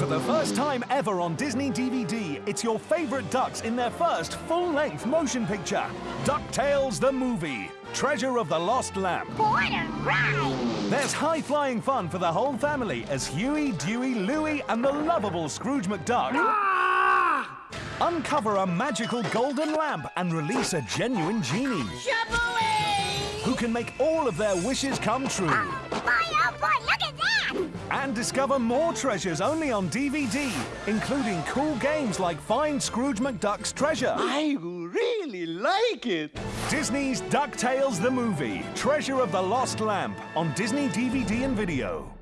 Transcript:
For the first time ever on Disney DVD, it's your favorite ducks in their first full-length motion picture. DuckTales the movie, Treasure of the Lost Lamp. What a ride! There's high-flying fun for the whole family as Huey, Dewey, Louie and the lovable Scrooge McDuck ah! uncover a magical golden lamp and release a genuine genie who can make all of their wishes come true. Boy, discover more treasures only on DVD, including cool games like Find Scrooge McDuck's Treasure. I really like it. Disney's DuckTales the Movie, Treasure of the Lost Lamp on Disney DVD and video.